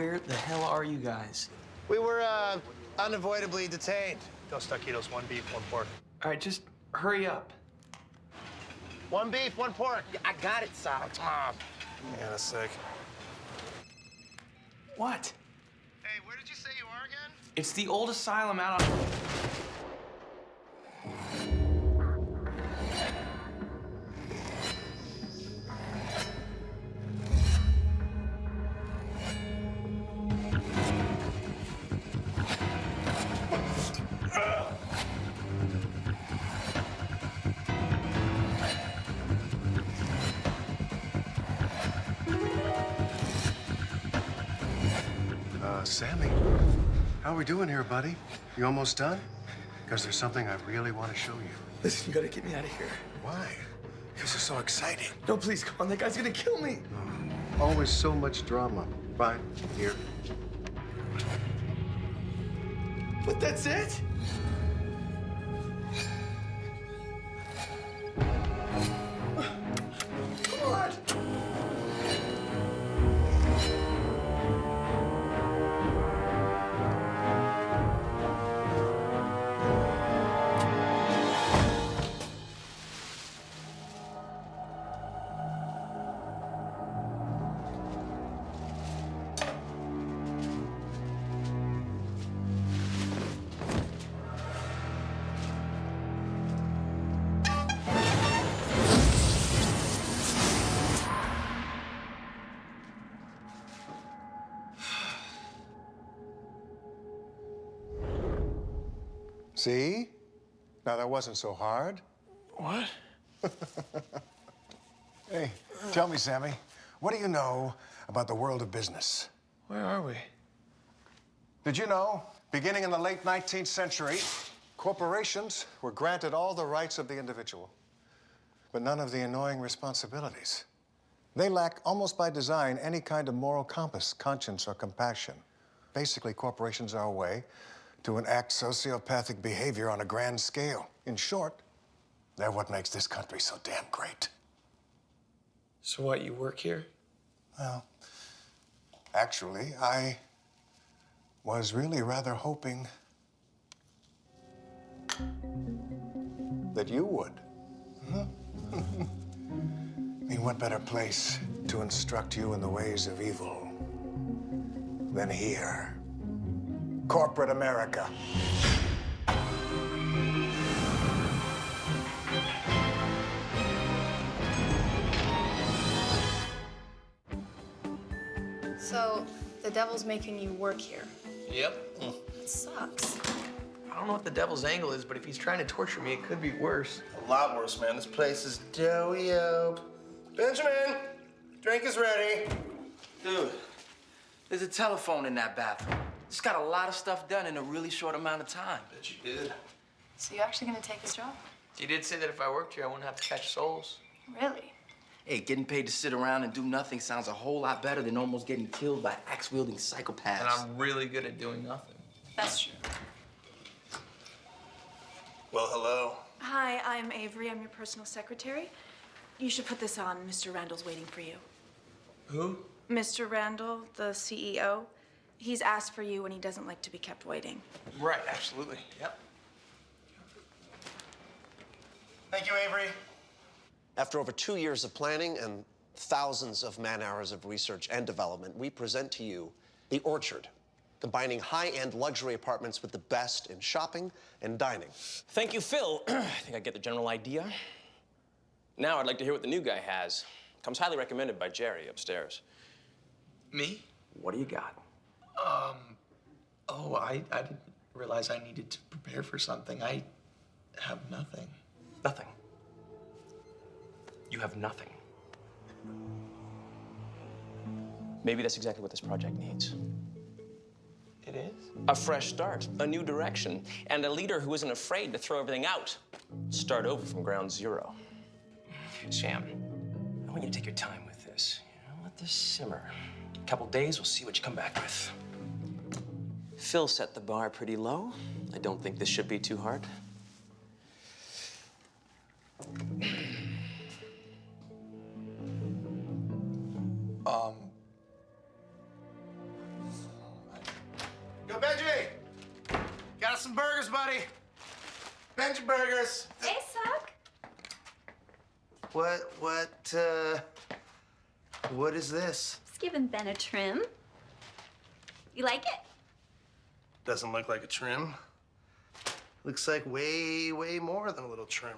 Where the hell are you guys? We were uh, unavoidably detained. Dos taquitos, one beef, one pork. All right, just hurry up. One beef, one pork. I got it, Sal. Ah, yeah, that's sick. What? Hey, where did you say you are again? It's the old asylum out on. Sammy, how are we doing here, buddy? You almost done? Because there's something I really want to show you. Listen, you gotta get me out of here. Why? This is so exciting. No, please, come on. That guy's gonna kill me. Oh, always so much drama. Fine, here. But that's it? Now, that wasn't so hard. What? Hey, tell me, Sammy, what do you know about the world of business? Where are we? Did you know, beginning in the late 19th century, corporations were granted all the rights of the individual, but none of the annoying responsibilities. They lack, almost by design, any kind of moral compass, conscience, or compassion. Basically, corporations are a way to enact sociopathic behavior on a grand scale. In short, they're what makes this country so damn great. So what? You work here? Well, actually, I was really rather hoping that you would. Huh? I mean, what better place to instruct you in the ways of evil than here? Corporate America. So, the devil's making you work here. Yep. It sucks. I don't know what the devil's angle is, but if he's trying to torture me, it could be worse. A lot worse, man. This place is doughy up. Benjamin, drink is ready. Dude, there's a telephone in that bathroom. It's got a lot of stuff done in a really short amount of time. Bet you did. So, you're actually gonna take this job? You did say that if I worked here, I wouldn't have to catch souls. Really? Hey, getting paid to sit around and do nothing sounds a whole lot better than almost getting killed by axe-wielding psychopaths. And I'm really good at doing nothing. That's true. Well, hello. Hi, I'm Avery. I'm your personal secretary. You should put this on. Mr. Randall's waiting for you. Who? Mr. Randall, the CEO, he's asked for you and he doesn't like to be kept waiting. Right, absolutely. Yep. Thank you, Avery. After over two years of planning and thousands of man hours of research and development, we present to you The Orchard, combining high-end luxury apartments with the best in shopping and dining. Thank you, Phil. I think I get the general idea. Now I'd like to hear what the new guy has. Comes highly recommended by Jerry upstairs. Me? What do you got? Um. Oh, I, I didn't realize I needed to prepare for something. I have nothing. Nothing. You have nothing. Maybe that's exactly what this project needs. It is? A fresh start, a new direction, and a leader who isn't afraid to throw everything out. Start over from ground zero. Sam, I want you to take your time with this. You know, let this simmer. Couple days, we'll see what you come back with. Phil set the bar pretty low. I don't think this should be too hard. um. Yo, Benji! Got some burgers, buddy. Benji burgers. Hey, Sock. What, what, uh, what is this? Just giving Ben a trim. You like it? Doesn't look like a trim. Looks like way, way more than a little trim.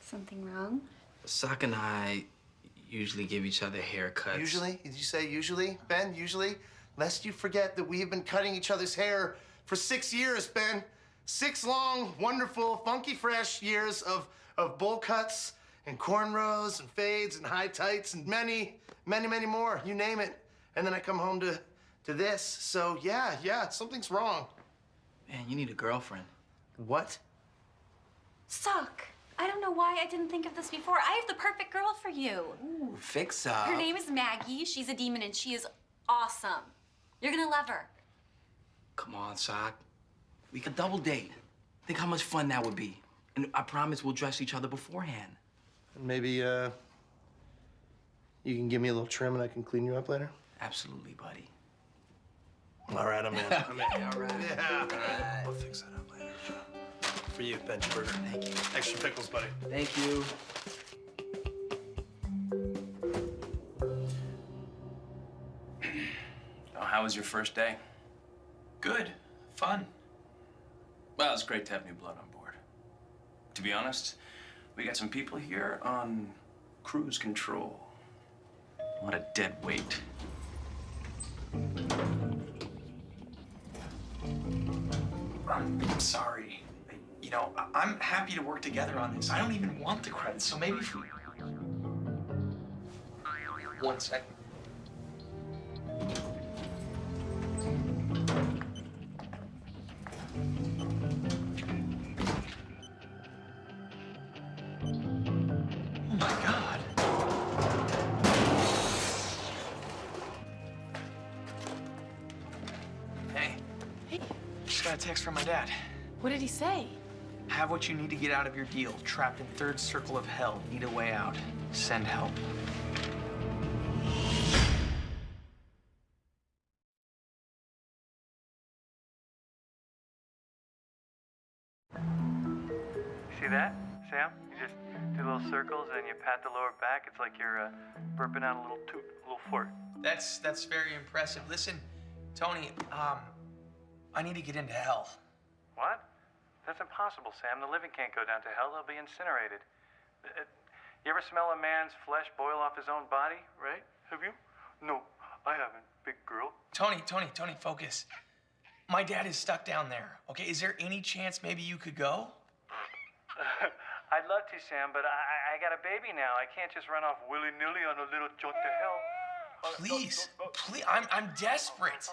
Something wrong? Sock and I usually give each other haircuts. Usually, did you say usually, Ben? Usually? Lest you forget that we have been cutting each other's hair for six years, Ben. Six long, wonderful, funky, fresh years of, of bowl cuts and cornrows and fades and high tights and many, many, many more. You name it. And then I come home to, to this. So, yeah, yeah, something's wrong. Man, you need a girlfriend. What? Suck. I don't know why I didn't think of this before. I have the perfect girl for you. Ooh, fix up. Her name is Maggie. She's a demon and she is awesome. You're gonna love her. Come on, Sock. We could double date. Think how much fun that would be. And I promise we'll dress each other beforehand. Maybe, uh, you can give me a little trim and I can clean you up later? Absolutely, buddy. All right, I'm in. I'm in. All right. Yeah. All right. We'll fix that up later. For you, Benji Burger. Thank you. Extra pickles, buddy. Thank you. Oh, how was your first day? Good. Fun. Well, it's great to have new blood on board. To be honest, we got some people here on cruise control. What a dead weight. I'm, sorry. You know, I'm happy to work together on this. I don't even want the credits, so maybe. One second. Dad. what did he say? Have what you need to get out of your deal. Trapped in third circle of hell. Need a way out. Send help. See that, Sam? You just do little circles and you pat the lower back. It's like you're uh, burping out a little toot, a little fart. That's that's very impressive. Listen, Tony, um, I need to get into hell. What? That's impossible, Sam. The living can't go down to hell. They'll be incinerated. Uh, you ever smell a man's flesh boil off his own body, right? Have you? No, I haven't, big girl. Tony, Tony, Tony, focus. My dad is stuck down there. Okay, is there any chance maybe you could go? I'd love to, Sam, but I, I got a baby now. I can't just run off willy-nilly on a little jaunt to hell. Please, please, I'm I'm desperate.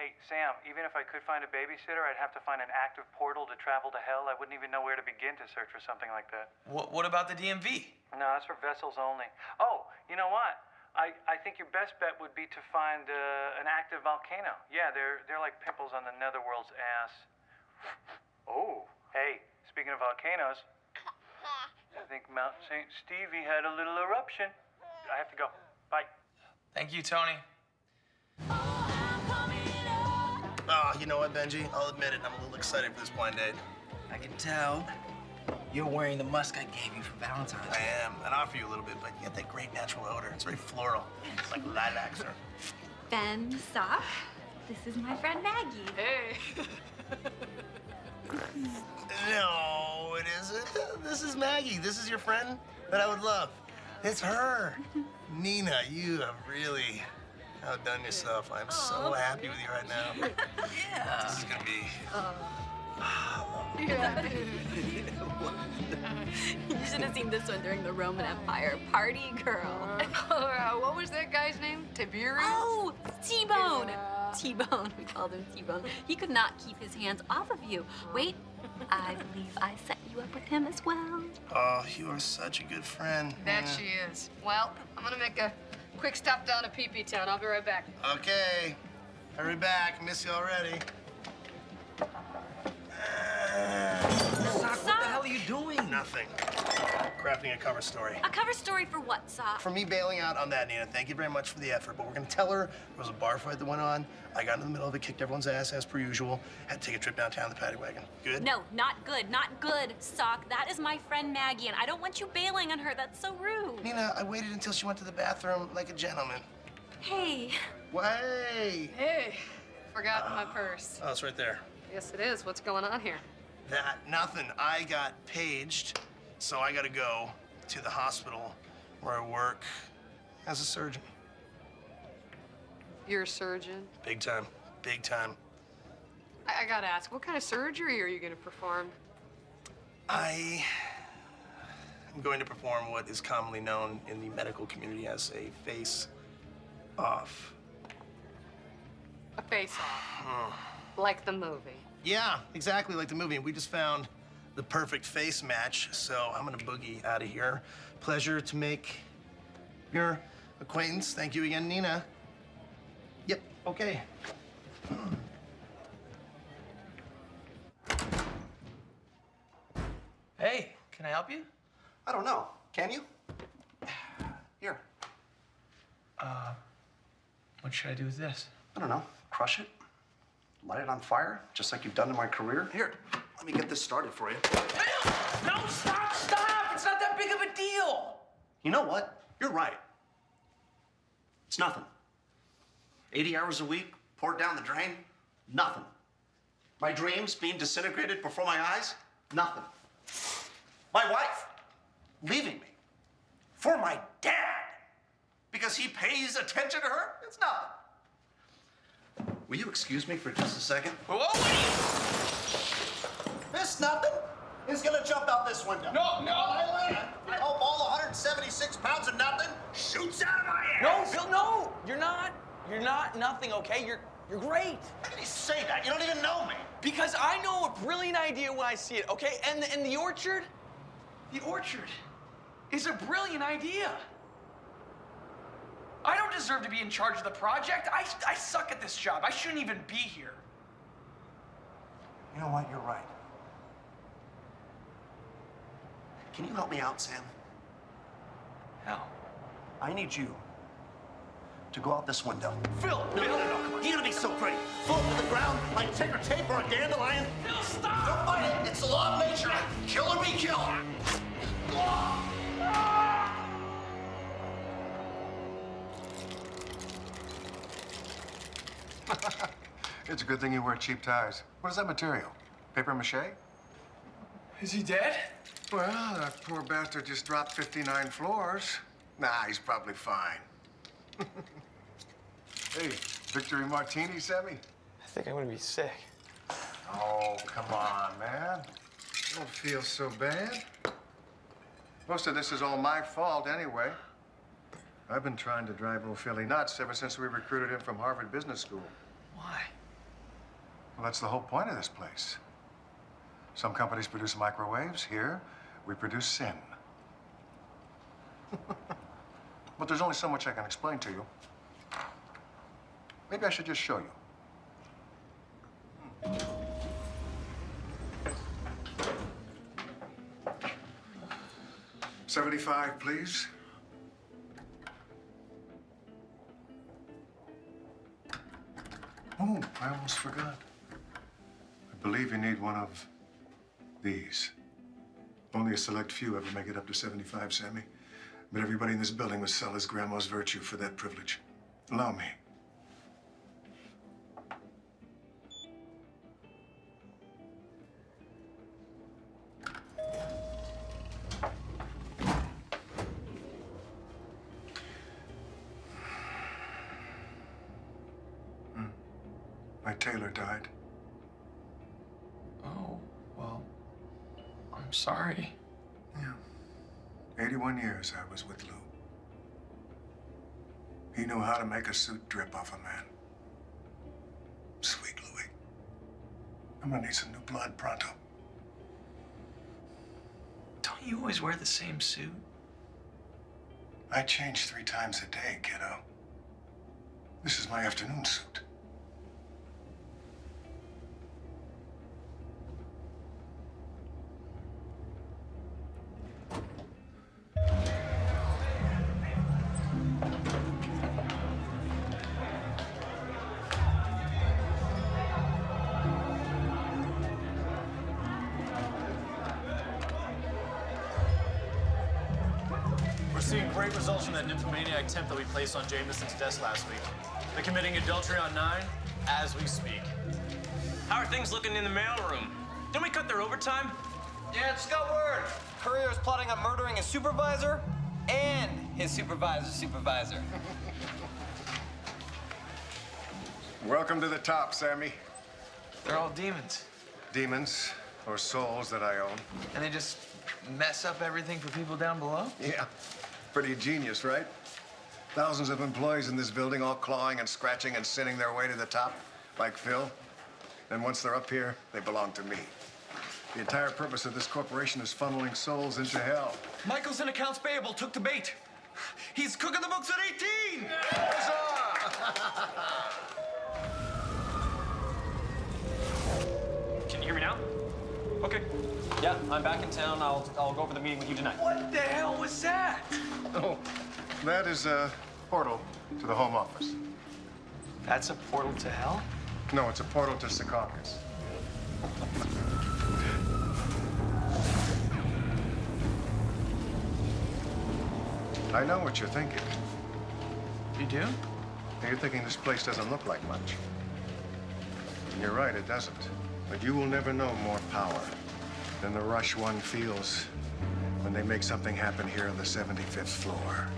Hey, Sam, even if I could find a babysitter, I'd have to find an active portal to travel to hell. I wouldn't even know where to begin to search for something like that. What what about the DMV? No, that's for vessels only. Oh, you know what? I, I think your best bet would be to find uh, an active volcano. Yeah, they're they're like pimples on the netherworld's ass. Oh, hey, speaking of volcanoes, I think Mount St. Stevie had a little eruption. I have to go. Bye. Thank you, Tony. Oh, you know what, Benji? I'll admit it. I'm a little excited for this blind date. I can tell. You're wearing the musk I gave you for Valentine's. Day. I am. I'd offer you a little bit, but you got that great natural odor. It's very floral. It's like lilacs or. Ben, Sock. This is my friend Maggie. Hey. No, it isn't. This is Maggie. This is your friend that I would love. It's her. Nina, you have really outdone yourself. I'm so happy with you right now. yeah. This is gonna be. Yeah. You should have seen this one during the Roman Empire. Party girl. Uh, what was that guy's name? Tiberius? Oh, T-Bone. T-Bone. We called him T-Bone. He could not keep his hands off of you. Wait, I believe I set you up with him as well. Oh, you are such a good friend. That she is. Well, I'm gonna make a quick stop down to PP Town. I'll be right back. Okay. Hurry back. Miss you already. Sock, what the hell are you doing? No, nothing. Crafting a cover story. A cover story for what, Sock? For me bailing out on that, Nina, thank you very much for the effort. But we're gonna tell her there was a bar fight that went on. I got in the middle of it, kicked everyone's ass as per usual. Had to take a trip downtown in the paddy wagon. Good? No, not good, not good, Sock. That is my friend Maggie, and I don't want you bailing on her. That's so rude. Nina, I waited until she went to the bathroom like a gentleman. Hey, Way! Hey, forgot my purse. Oh, it's right there. Yes, it is. What's going on here? That, nothing. I got paged, so I gotta go to the hospital where I work as a surgeon. You're a surgeon. Big time. Big time. I, I gotta ask, what kind of surgery are you gonna perform? I am going to perform what is commonly known in the medical community as a face off. A face-off. Hmm. like the movie. Yeah, exactly like the movie. We just found the perfect face match, so I'm gonna boogie out of here. Pleasure to make your acquaintance. Thank you again, Nina. Yep, okay. Hey, can I help you? I don't know. Can you? Here. Uh, what should I do with this? I don't know. Crush it. Light it on fire, just like you've done in my career. Here, let me get this started for you. No, stop, stop! It's not that big of a deal. You know what? You're right. It's nothing. 80 hours a week, poured down the drain, nothing. My dreams being disintegrated before my eyes, nothing. My wife leaving me for my dad because he pays attention to her, it's nothing. Will you excuse me for just a second? Whoa, what are? This nothing is gonna jump out this window. No, no. I land. I hope all 176 pounds of nothing shoots out of my ass. No, ass. Bill, no! You're not. You're not nothing, okay? You're you're great. How can you say that? You don't even know me. Because I know a brilliant idea when I see it, okay? And the, and the orchard, The orchard is a brilliant idea. I don't deserve to be in charge of the project. I, I suck at this job. I shouldn't even be here. You know what? You're right. Can you help me out, Sam? Hell. I need you to go out this window. Phil, No, no, no, no. You're gonna be so pretty. Fall to the ground like ticker tape or a dandelion. Phil, stop! Don't fight it. It's the law of nature. Kill or be killed. It's a good thing you wear cheap ties. What is that material? Paper mache? Is he dead? Well, that poor bastard just dropped 59 floors. Nah, he's probably fine. hey, victory martini, Sammy? I think I'm gonna be sick. Oh, come on, man. Don't feel so bad. Most of this is all my fault anyway. I've been trying to drive old Philly nuts ever since we recruited him from Harvard Business School. Why? Well, that's the whole point of this place. Some companies produce microwaves. Here, we produce sin. but there's only so much I can explain to you. Maybe I should just show you. Hmm. Seventy-five, please. Oh, I almost forgot. I believe you need one of these. Only a select few ever make it up to 75, Sammy. But everybody in this building would sell his grandma's virtue for that privilege. Allow me. My tailor died. Oh, well, I'm sorry. Yeah. 81 years I was with Lou. He knew how to make a suit drip off a man. Sweet Louis. I'm gonna need some new blood pronto. Don't you always wear the same suit? I change three times a day, kiddo. This is my afternoon suit. Temp that we placed on Jameson's desk last week. They're committing adultery on nine as we speak. How are things looking in the mailroom? Didn't we cut their overtime? Yeah, just got word. Courier is plotting on murdering his supervisor and his supervisor's supervisor. Welcome to the top, Sammy. They're all demons. Demons, or souls that I own. And they just mess up everything for people down below? Yeah, pretty genius, right? Thousands of employees in this building all clawing and scratching and sinning their way to the top, like Phil. Then once they're up here, they belong to me. The entire purpose of this corporation is funneling souls into hell. Michael's in accounts payable took the bait. He's cooking the books at 18! Can you hear me now? Okay. Yeah, I'm back in town. I'll, I'll go over the meeting with you tonight. What the hell was that? Oh, that is a portal to the home office. That's a portal to hell? No, it's a portal to Secaucus. I know what you're thinking. You do? You're thinking this place doesn't look like much. And you're right, it doesn't. But you will never know more power than the rush one feels when they make something happen here on the 75th floor.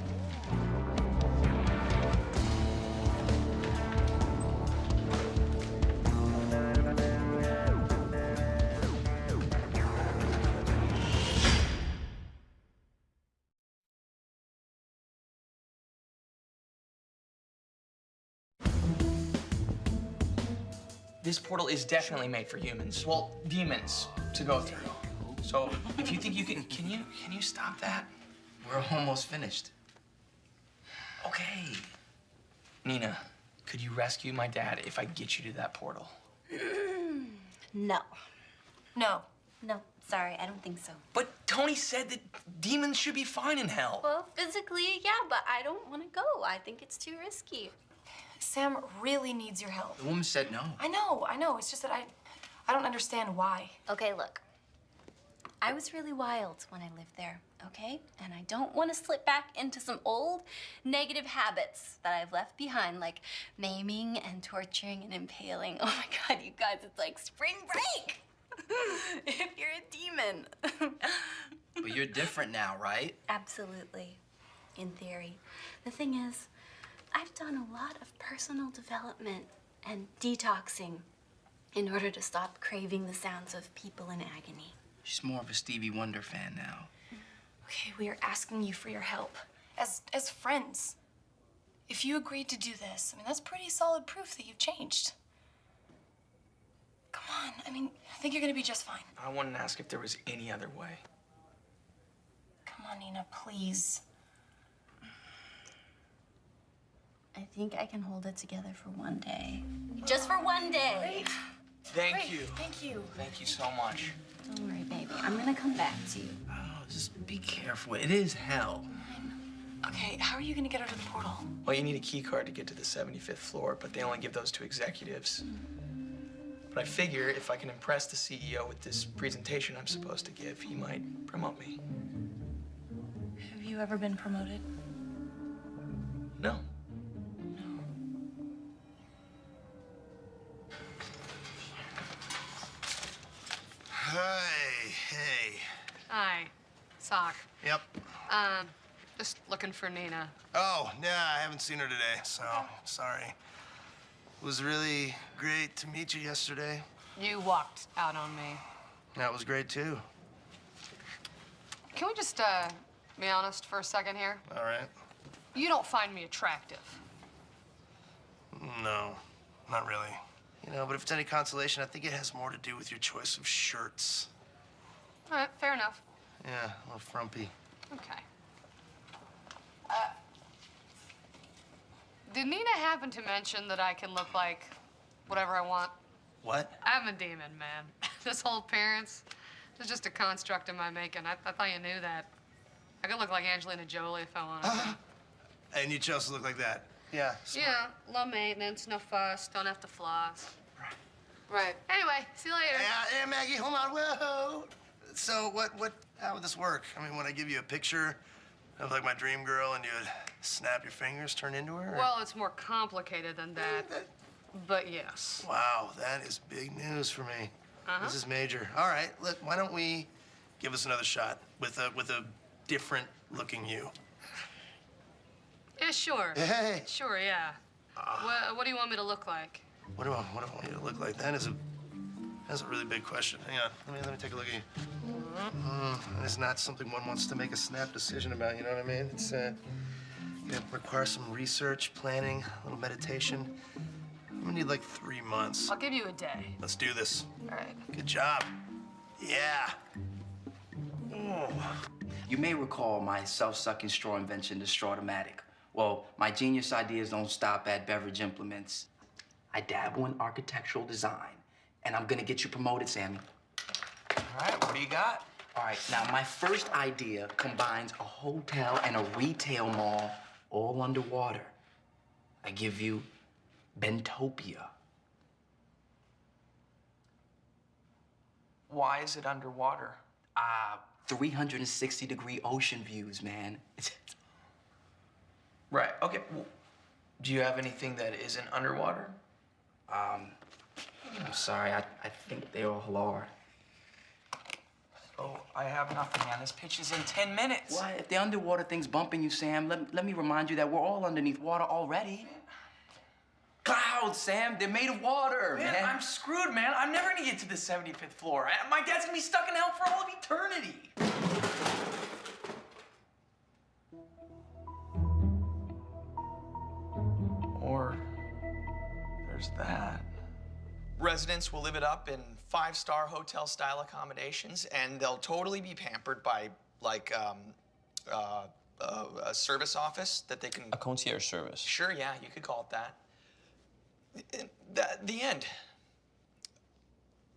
This portal is definitely made for humans. Well, demons to go through. So if you think you can, can you, can you stop that? We're almost finished. Okay. Nina, could you rescue my dad if I get you to that portal? No. No. No, sorry, I don't think so. But Tony said that demons should be fine in hell. Well, physically, yeah, but I don't want to go. I think it's too risky. Sam really needs your help. The woman said no. I know, I know. It's just that I, I don't understand why. Okay, look. I was really wild when I lived there, okay? And I don't want to slip back into some old negative habits that I've left behind, like maiming and torturing and impaling. Oh my God, you guys, it's like spring break! if you're a demon. But you're different now, right? Absolutely, in theory. The thing is, I've done a lot of personal development and detoxing in order to stop craving the sounds of people in agony. She's more of a Stevie Wonder fan now. Okay, we are asking you for your help. As as friends. If you agreed to do this, I mean that's pretty solid proof that you've changed. Come on, I mean, I think you're gonna be just fine. I wanted to ask if there was any other way. Come on, Nina, please. I think I can hold it together for one day. Just for one day. Thank Great, you. Thank you. Thank you so much. Don't worry, baby. I'm gonna come back to you. Oh, just be careful. It is hell. Okay, how are you gonna get her to the portal? Well, you need a key card to get to the 75th floor, but they only give those to executives. But I figure if I can impress the CEO with this presentation I'm supposed to give, he might promote me. Have you ever been promoted? No. Hey, hey. Hi, Sock. Yep. Um, just looking for Nina. Oh, yeah, I haven't seen her today, so sorry. It was really great to meet you yesterday. You walked out on me. That was great too. Can we just uh, be honest for a second here? All right. You don't find me attractive. No, not really. You know, but if it's any consolation, I think it has more to do with your choice of shirts. All right, fair enough. Yeah, a little frumpy. Okay. Uh, did Nina happen to mention that I can look like whatever I want? What? I'm a demon, man. this whole appearance is just a construct of my making. I, I thought you knew that. I could look like Angelina Jolie if I wanted. And you chose to look like that. Yeah. smart. yeah, low maintenance, no fuss, don't have to floss. Right. Right. Anyway, see you later. Yeah, yeah, Maggie, hold on. Whoa. So what, what, how would this work? I mean, when I give you a picture, of like my dream girl and you'd snap your fingers, turn into her? or- Well, it's more complicated than that. But yes. Wow, that is big news for me. Uh-huh. This is major. All right, look, why don't we give us another shot with a with a different looking you? Yeah, sure. Hey. Sure, yeah. what, what do you want me to look like? What do I what do I want you to look like? That is a that's a really big question. Hang on, let me let me take a look at you. Mm, it's not something one wants to make a snap decision about. You know what I mean? It's uh, it requires some research, planning, a little meditation. I'm gonna need like three months. I'll give you a day. Let's do this. All right. Good job. Yeah. Oh. You may recall my self-sucking straw invention, the Strawtomatic. Well, my genius ideas don't stop at beverage implements. I dabble in architectural design, and I'm gonna get you promoted, Sammy. All right, what do you got? All right, now my first idea combines a hotel and a retail mall all underwater. I give you Bentopia. Why is it underwater? Ah, 360 degree ocean views, man. Right. Okay. Well, do you have anything that isn't underwater? Um, I'm sorry, I, I think they all are. Oh, I have nothing, man. This pitch is in 10 minutes. Why, if the underwater thing's bumping you, Sam, let, let me remind you that we're all underneath water already. Clouds, Sam, they're made of water, Man, man. I'm screwed, man. I'm never gonna get to the 75th floor. I- My dad's gonna be stuck in hell for all of eternity. There's that. Residents will live it up in five-star hotel-style accommodations, and they'll totally be pampered by, like, um, uh, uh, a service office that they can. A concierge service. Sure, yeah, you could call it that. The, the end.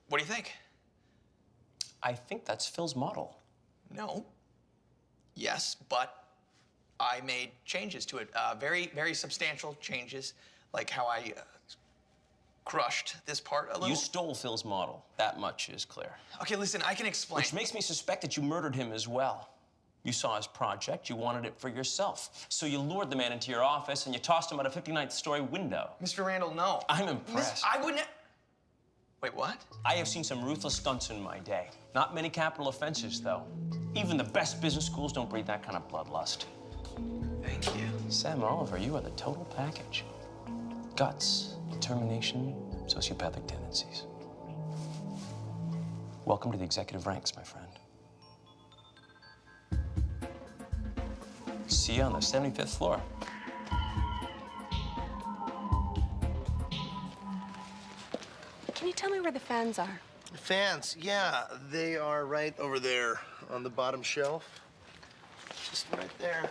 What do you think? I think that's Phil's model. No. Yes, but I made changes to it. Uh, very, very substantial changes, like how I uh, crushed this part a little. You stole Phil's model. That much is clear. Okay, listen, I can explain. Which makes me suspect that you murdered him as well. You saw his project, you wanted it for yourself. So you lured the man into your office and you tossed him out a 59th story window. Mr. Randall, no. I'm Miss, impressed. I wouldn't. Wait, what? I have seen some ruthless stunts in my day. Not many capital offenses, though. Even the best business schools don't breed that kind of bloodlust. Thank you. Sam Oliver, you are the total package. Guts, determination, sociopathic tendencies. Welcome to the executive ranks, my friend. See you on the 75th floor. Can you tell me where the fans are? Fans, yeah, they are right over there on the bottom shelf. Just right there.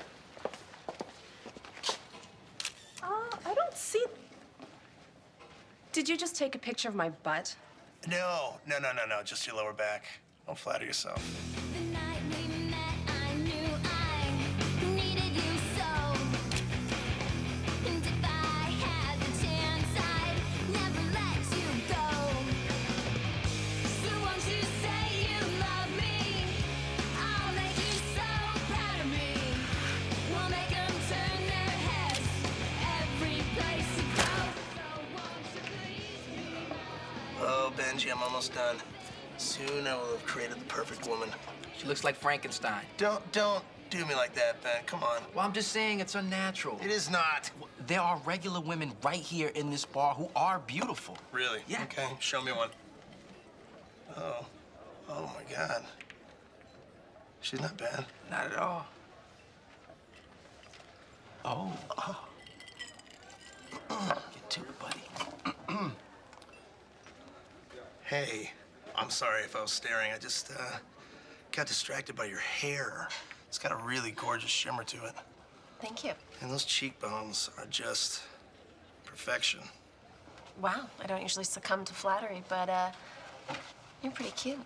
Uh, I don't see. Did you just take a picture of my butt? No, no, no, no, no, just your lower back. Don't flatter yourself. Almost done. Soon I will have created the perfect woman. She looks like Frankenstein. Don't, don't do me like that, Ben. Come on. Well, I'm just saying it's unnatural. It is not. There are regular women right here in this bar who are beautiful. Really? Yeah. Okay, show me one. Oh. Oh, my God. She's not bad. Not at all. Oh. oh. Get to it, buddy. Hey, I'm sorry if I was staring. I just uh, got distracted by your hair. It's got a really gorgeous shimmer to it. Thank you. And those cheekbones are just perfection. Wow, I don't usually succumb to flattery, but uh, you're pretty cute.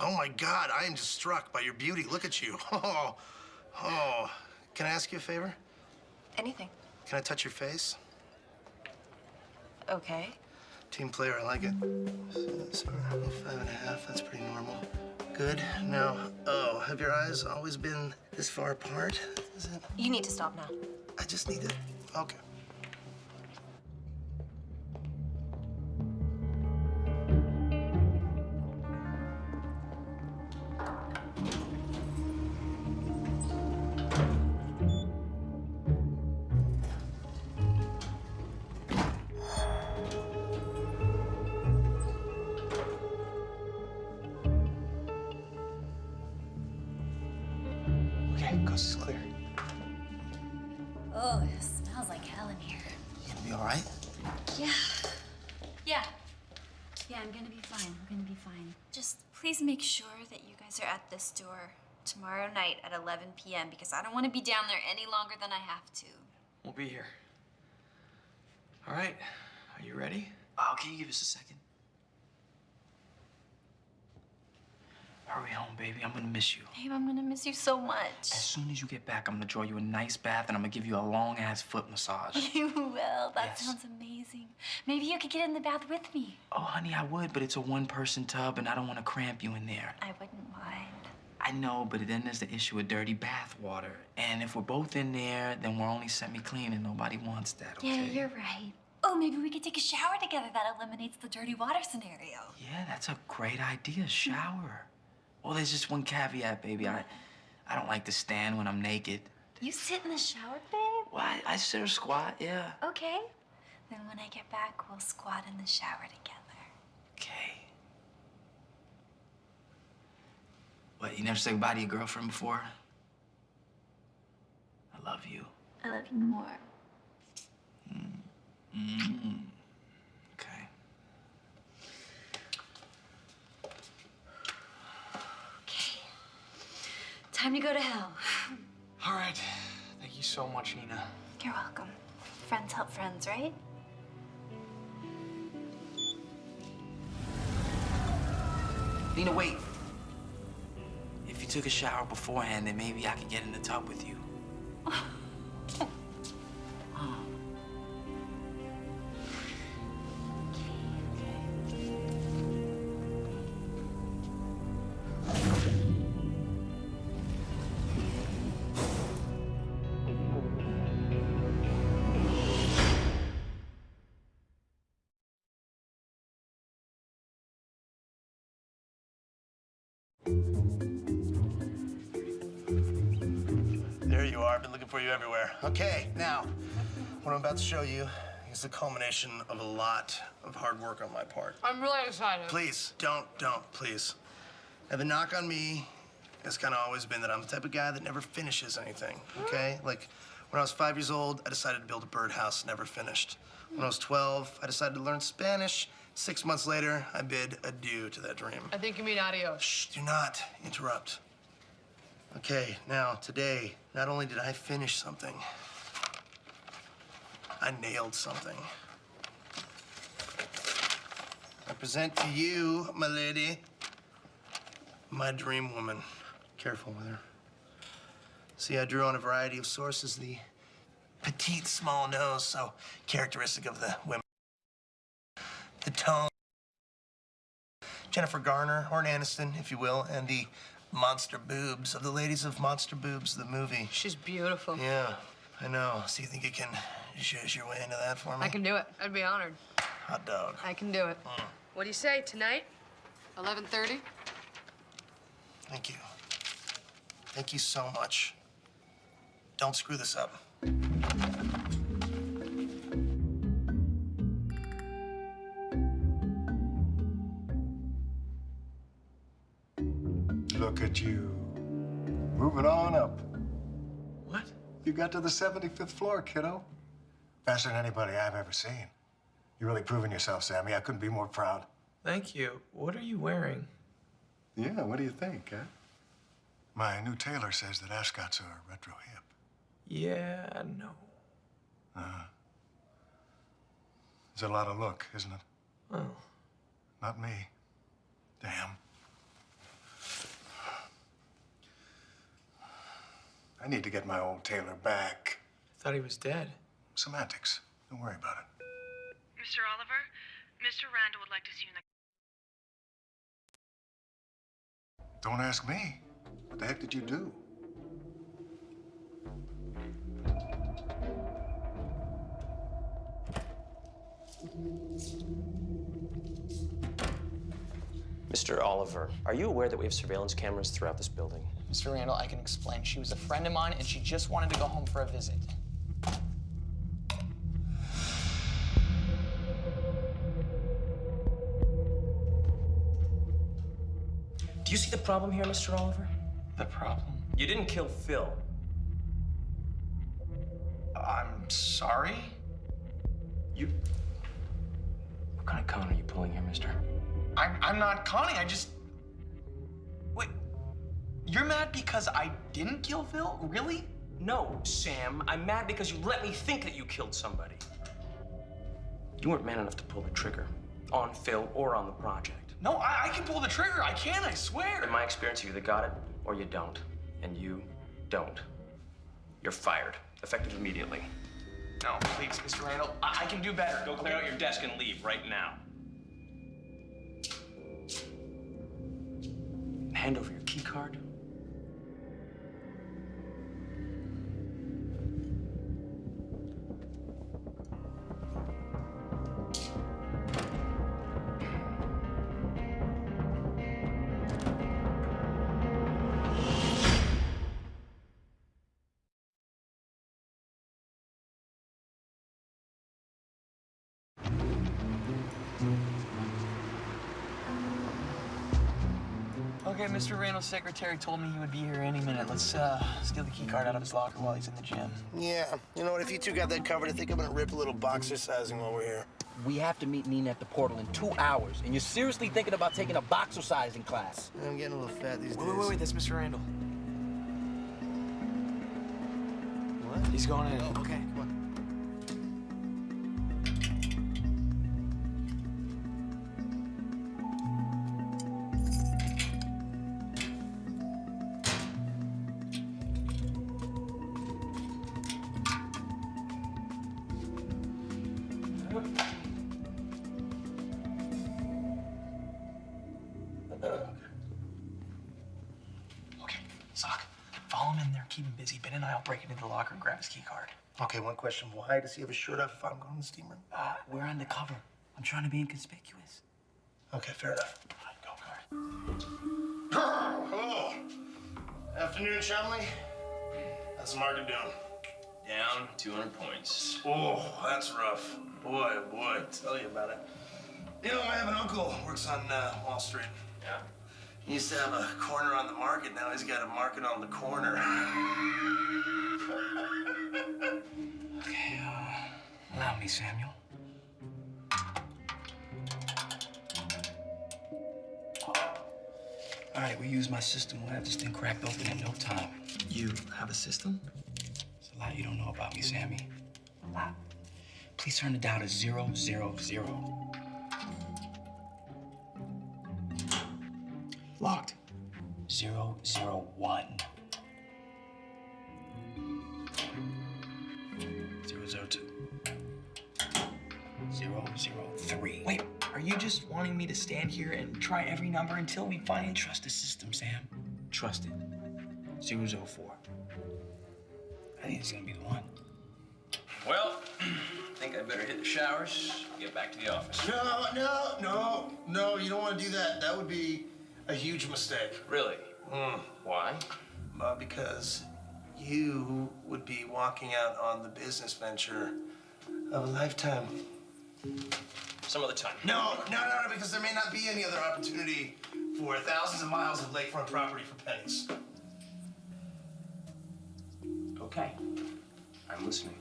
Oh my God, I am just struck by your beauty. Look at you. Oh, oh. Can I ask you a favor? Anything. Can I touch your face? Okay. Team player, I like it. So, five and a half, that's pretty normal. Good. Now, oh, have your eyes always been this far apart? Is it? You need to stop now. I just need to. Okay, this store tomorrow night at 11 p.m. because I don't want to be down there any longer than I have to. We'll be here. All right. Are you ready? Oh, can you give us a second? Hurry home, baby. I'm gonna miss you. Babe, I'm gonna miss you so much. As soon as you get back, I'm gonna draw you a nice bath and I'm gonna give you a long ass foot massage. You will. That Yes. sounds amazing. Maybe you could get in the bath with me. Oh, honey, I would, but it's a one person tub and I don't wanna cramp you in there. I wouldn't mind. I know, but then there's the issue of dirty bath water. And if we're both in there, then we're only semi clean and nobody wants that, okay? Yeah, you're right. Oh, maybe we could take a shower together. That eliminates the dirty water scenario. Yeah, that's a great idea. Shower. Well, there's just one caveat, baby. I, I don't like to stand when I'm naked. You sit in the shower, babe? Well, I, I sit or squat, yeah. Okay. Then when I get back, we'll squat in the shower together. Okay. What, you never said goodbye to your girlfriend before? I love you. I love you more. Mm. Okay. Time to go to hell. All right. Thank you so much, Nina. You're welcome. Friends help friends, right? Nina, wait. Took a shower beforehand, then maybe I could get in the tub with you. about to show you is the culmination of a lot of hard work on my part. I'm really excited. Please, don't, don't, please. Now, the knock on me has kind of always been that I'm the type of guy that never finishes anything, okay? Mm. Like, when I was five years old, I decided to build a birdhouse, never finished. When I was 12, I decided to learn Spanish. Six months later, I bid adieu to that dream. I think you mean adios. Shh, do not interrupt. Okay, now, today, not only did I finish something, I nailed something. I present to you, my lady, my dream woman. Careful with her. See, I drew on a variety of sources the petite, small nose, so characteristic of the women. The tone. Jennifer Garner, or Aniston, if you will, and the monster boobs of the ladies of Monster Boobs, the movie. She's beautiful. Yeah, I know. So you think you can zhuzh your way into that for me? I can do it. I'd be honored. Hot dog. I can do it. Mm. What do you say, tonight? 11.30? Thank you. Thank you so much. Don't screw this up. Look at you. Moving on up. What? You got to the 75th floor, kiddo. Faster than anybody I've ever seen. You're really proving yourself, Sammy. I couldn't be more proud. Thank you. What are you wearing? Yeah, what do you think, huh? My new tailor says that ascots are retro hip. Yeah, no. Uh-huh. It's a lot of look, isn't it? Oh. Not me. Damn. I need to get my old tailor back. I thought he was dead. Semantics. Don't worry about it. Mr. Oliver, Mr. Randall would like to see you in the Don't ask me. What the heck did you do? Mr. Oliver, are you aware that we have surveillance cameras throughout this building? Mr. Randall, I can explain. She was a friend of mine, and she just wanted to go home for a visit. Do you see the problem here, Mr. Oliver? The problem? You didn't kill Phil. I'm sorry? You. What kind of con are you pulling here, mister? I'm, I'm not conning. I just. Wait. You're mad because I didn't kill Phil? Really? No, Sam. I'm mad because you let me think that you killed somebody. You weren't man enough to pull the trigger on Phil or on the project. No, I, I can pull the trigger. I can, I swear. In my experience, you either got it or you don't. And you don't. You're fired, effective immediately. No, please, Mr. Randall. I, I can do better. Go clear out your desk and leave right now. Hand over your key card. Mr. Randall's secretary told me he would be here any minute. Let's uh, steal the key card out of his locker while he's in the gym. Yeah, you know what? If you two got that covered, I think I'm gonna rip a little boxercising while we're here. We have to meet Nina at the portal in two hours, and you're seriously thinking about taking a boxercising class. I'm getting a little fat these days. Wait, wait, wait, that's Mr. Randall. What? He's going in. Oh, okay, come on. Okay, follow him in there, keep him busy. Ben and I will break into the locker and grab his key card. Okay, one question. Why does he have his shirt off if I'm going to the steam room? Uh, we're undercover. I'm trying to be inconspicuous. Okay, fair enough. Hello. Afternoon, Chumley. How's the market doing? Down 200 points. Oh, that's rough. Boy, oh boy, tell you about it. You know, I have an uncle who works on uh, Wall Street. Yeah? He used to have a corner on the market. Now he's got a market on the corner. Okay, uh, allow me, Samuel. All right, we use my system. We'll have this thing cracked open in no time. You have a system? There's a lot you don't know about me, Sammy. A lot. Please turn the dial to zero, zero, zero. Locked. Zero, zero, one. Zero, zero, two. Zero, zero, three. Wait, are you just wanting me to stand here and try every number until we finally Trust the system, Sam. Trust it. Zero, zero, four. I think it's gonna be the one. Well, I think I better hit the showers, get back to the office. No, no, no, no, you don't want to do that. That would be a huge mistake. Really? Mm. Why? Uh, because you would be walking out on the business venture of a lifetime. Some other time. No, no, no, no, because there may not be any other opportunity for thousands of miles of lakefront property for pennies. Okay. I'm listening.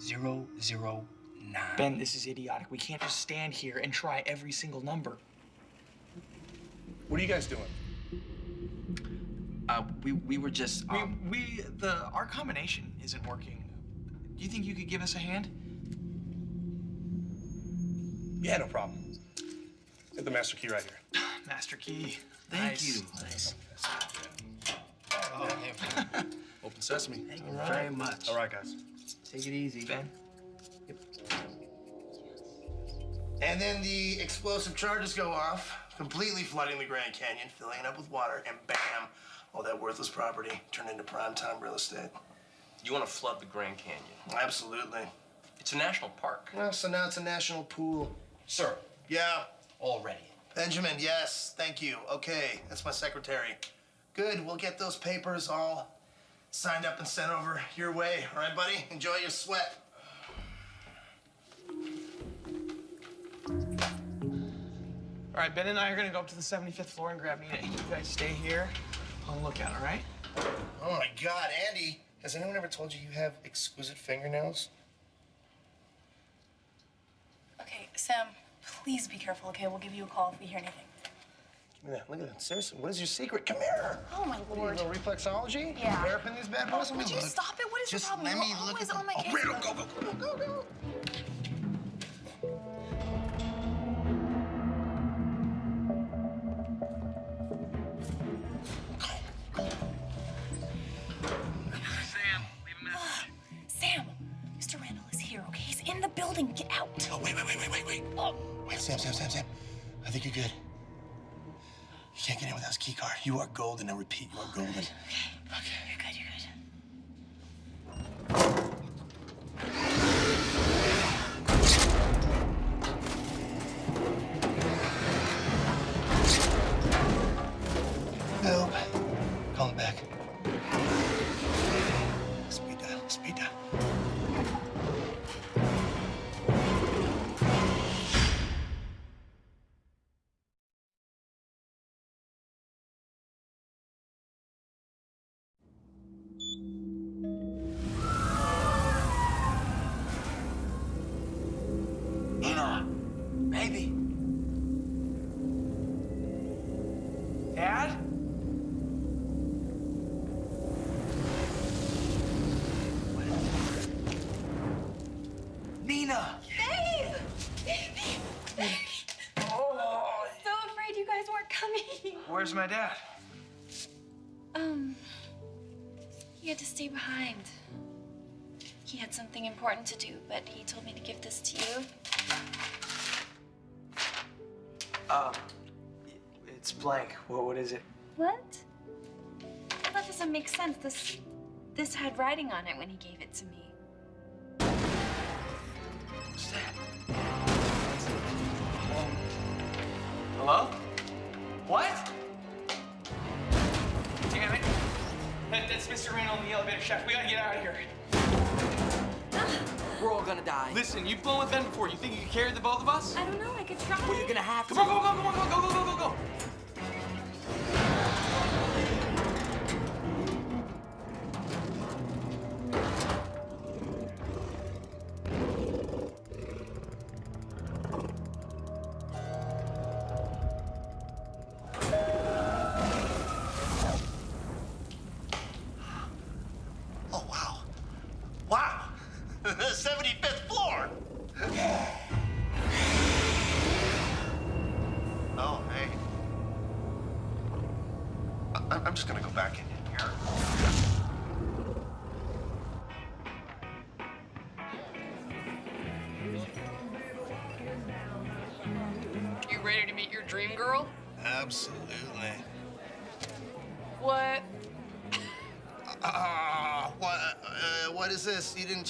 Zero, zero, nine. Ben, this is idiotic. We can't just stand here and try every single number. What are you guys doing? Uh, we, we were just, um, we, we, the, our combination isn't working. Do you think you could give us a hand? Yeah, no problem. Get the master key right here. Master key. Thank Nice. you. Nice. Open sesame. Thank you very much. All right, guys. Take it easy. Ben. And then the explosive charges go off completely flooding the Grand Canyon, filling it up with water, and bam, all that worthless property turned into prime-time real estate. You want to flood the Grand Canyon? Absolutely. It's a national park. Well, so now it's a national pool. Sir, Yeah. already. Benjamin, yes, thank you. Okay, that's my secretary. Good, we'll get those papers all signed up and sent over your way. All right, buddy? Enjoy your sweat. All right, Ben and I are gonna go up to the 75th floor and grab Nina. You guys stay here on the lookout, all right? Oh my God, Andy, has anyone ever told you you have exquisite fingernails? Okay, Sam, please be careful, okay? We'll give you a call if we hear anything. Give me that. Look at that. Seriously, what is your secret? Come here. Oh, my lord. you, a little reflexology? Yeah. Hairpin these bad boys? Oh, would you look. stop it? What is Just your problem? let me You're look always at on my Oh, case. Randall, go, go, go, go, go. Building. Get out. Oh, wait, wait, wait, wait, wait, wait. Oh. Wait, Sam, Sam, Sam, Sam. I think you're good. You can't get in without his key card. You are golden. I repeat, you are oh, golden. Okay. Okay. You're good, you're good. Help. Call him back. Where's my dad? Um, he had to stay behind. He had something important to do, but he told me to give this to you. Um, it's blank. What, what is it? What? Well, that doesn't make sense. This, this had writing on it when he gave it to me. What's that? Hello? What? That, that's Mr. Randall in the elevator shaft. We gotta get out of here. We're all gonna die. Listen, you've flown with Ben before. You think you can carry the both of us? I don't know. I could try. Well, you're gonna have to. Come on, go, go, come on, go, go, go, go, go, go.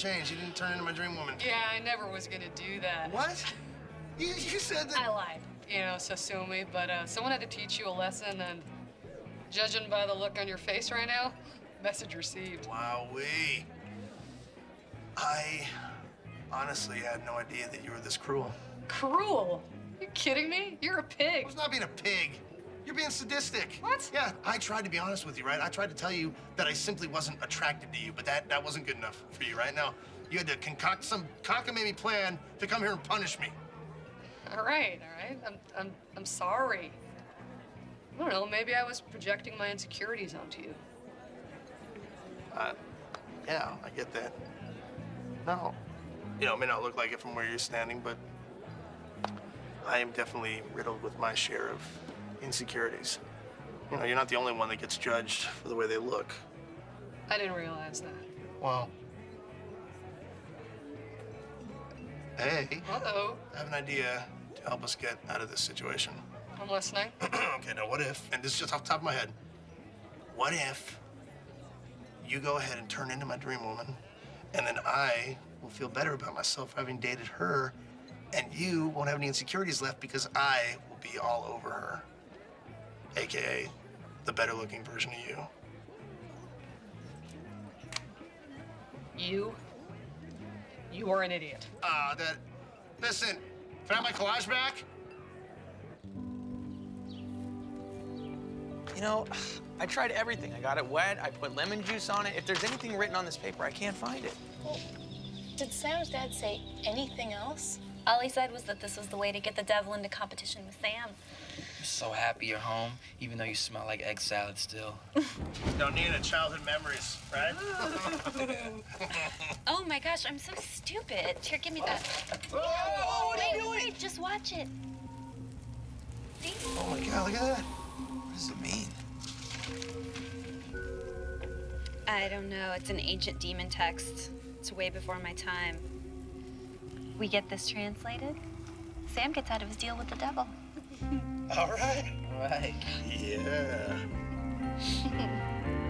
This? You didn't change. You didn't turn into my dream woman. Yeah, I never was gonna do that. What? You, you said that. I lied. You know, so sue me, but uh, someone had to teach you a lesson, and judging by the look on your face right now, message received. Wowee. I honestly had no idea that you were this cruel. Cruel? You kidding me? You're a pig. I was not being a pig. You're being sadistic. What? Yeah, I tried to be honest with you, right? I tried to tell you that I simply wasn't attracted to you, but that, that wasn't good enough for you, right? Now, you had to concoct some cockamamie plan to come here and punish me. All right, all right. I'm, I'm, I'm sorry. I don't know. Maybe I was projecting my insecurities onto you. Uh, yeah, I get that. No. You know, it may not look like it from where you're standing, but I am definitely riddled with my share of insecurities. You know, you're not the only one that gets judged for the way they look. I didn't realize that. Well, hey, Uh-oh. I have an idea to help us get out of this situation. I'm listening. okay, now what if, and this is just off the top of my head, what if you go ahead and turn into my dream woman, and then I will feel better about myself having dated her, and you won't have any insecurities left because I will be all over her. AKA the better looking version of you. You? You are an idiot. Ah, that. Listen, can I have my collage back? You know, I tried everything. I got it wet. I put lemon juice on it. If there's anything written on this paper, I can't find it. Did Sam's dad say anything else? All he said was that this was the way to get the devil into competition with Sam. I'm so happy you're home, even though you smell like egg salad still. Don't need a childhood memories, right? Oh my gosh, I'm so stupid. Here, give me that. Whoa, what are you doing? wait, just watch it. See? Oh my god, look at that. What does it mean? I don't know. It's an ancient demon text. It's way before my time. We get this translated. Sam gets out of his deal with the devil. All right. All right. Yeah.